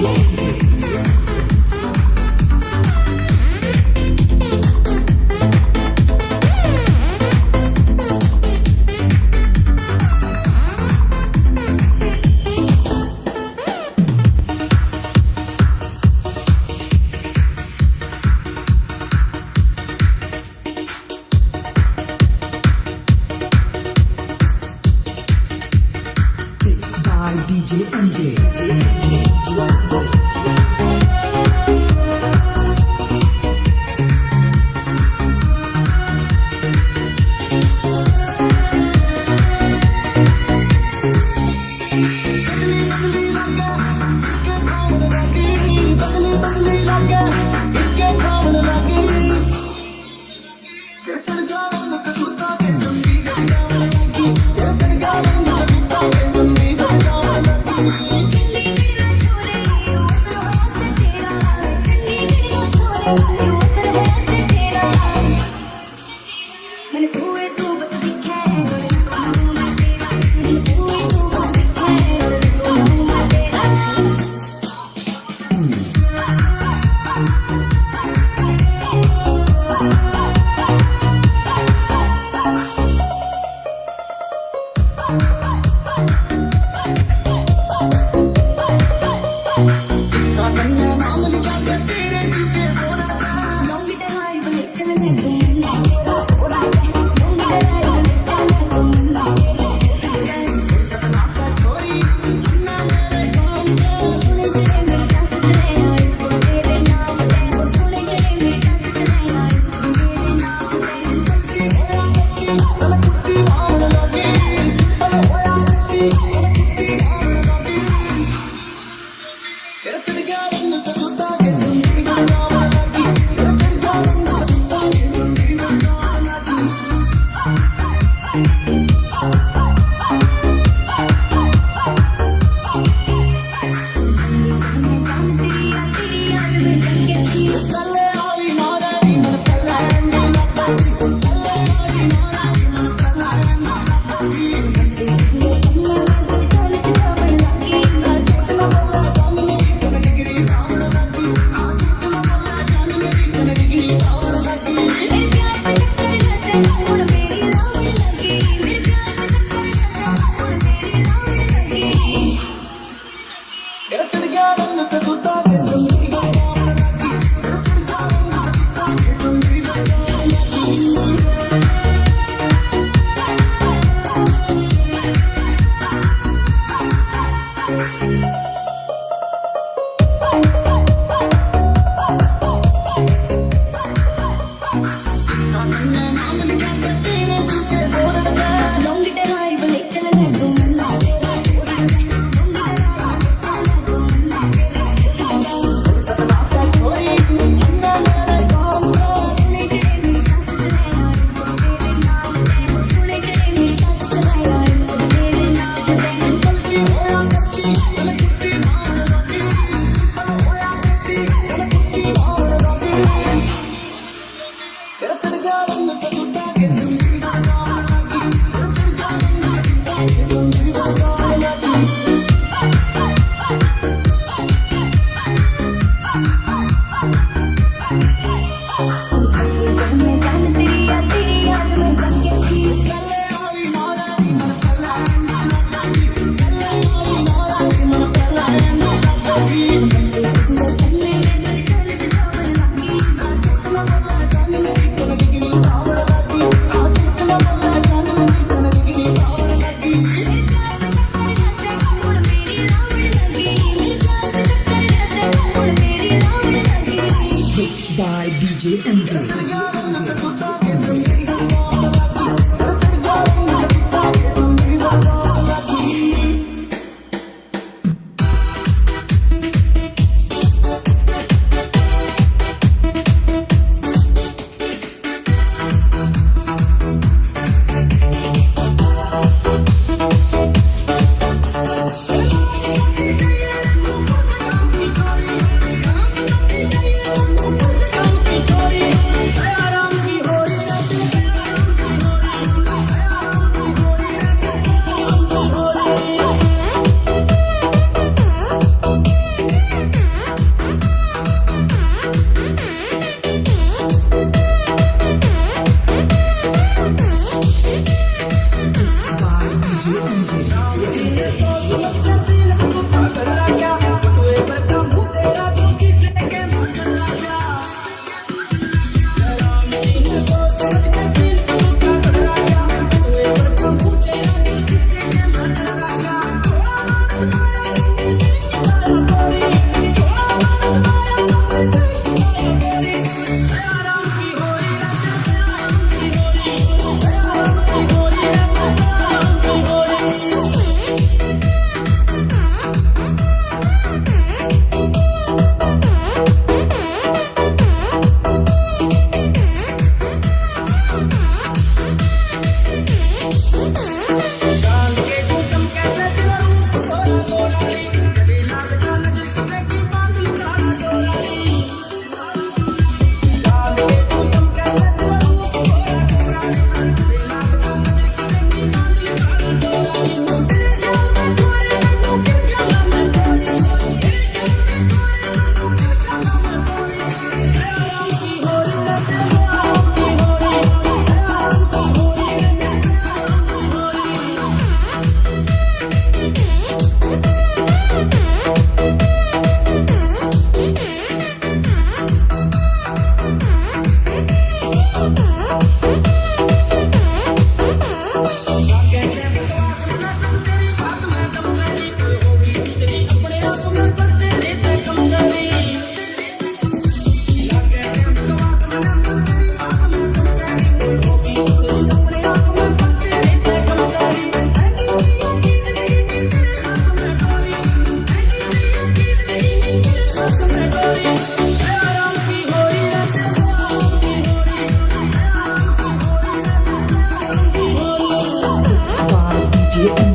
MJ. Get up to the garden. Mixed by DJ MJ. Get